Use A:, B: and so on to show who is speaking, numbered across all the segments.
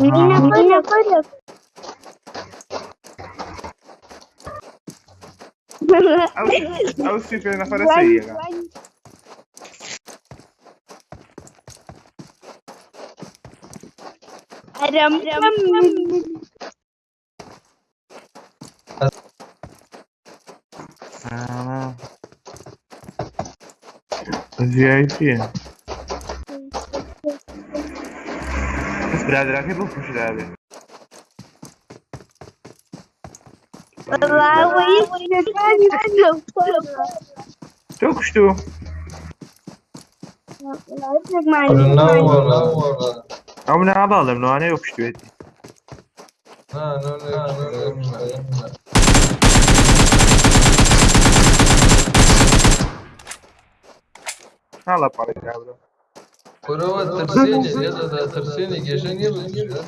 A: Menina, ah. menina,
B: acorda. Olha o Cifre na floresta aí,
A: Aram, né?
B: aram, Ah. Viagem. Birader hep okumuş abi.
A: Vallahi neden yok?
B: Çok uçtu.
C: Fırından lan.
B: Ama ne yapalım? No ne yok uçtu.
C: Ha ne ne
B: Hala para ya bro.
C: Kurova tırsıyla ya da da tırsıyla geçen yıl yılım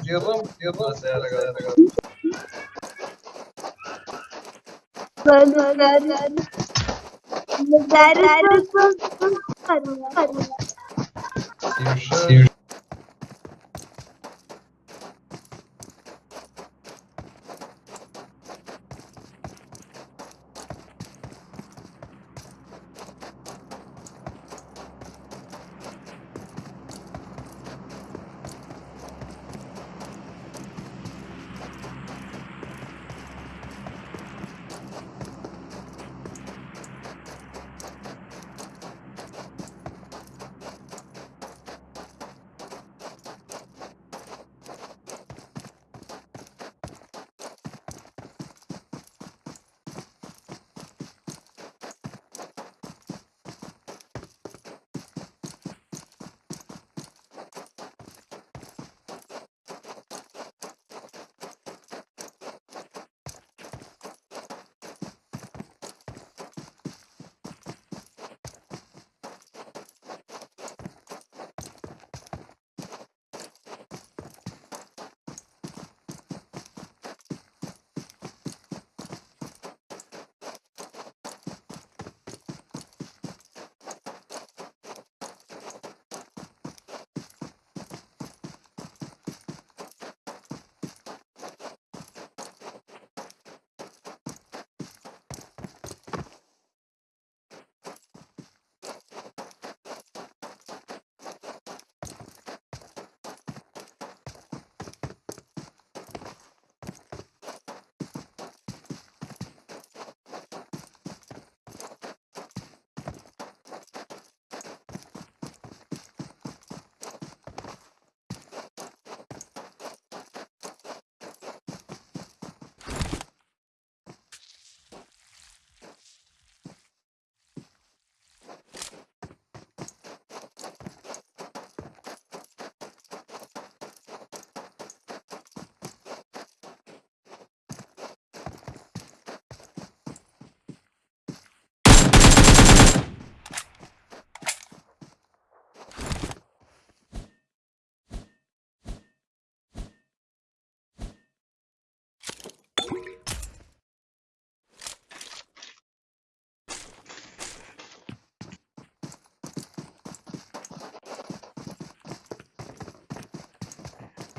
C: yılım değerli kadar. Sevşen.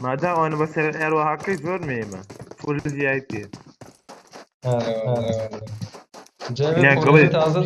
B: Madem oyunu basar eğer o hakkı görmeyeyim mi? Full VIP.
C: Ha ha. Cemil
B: kabul
C: polisi
B: et.
C: taze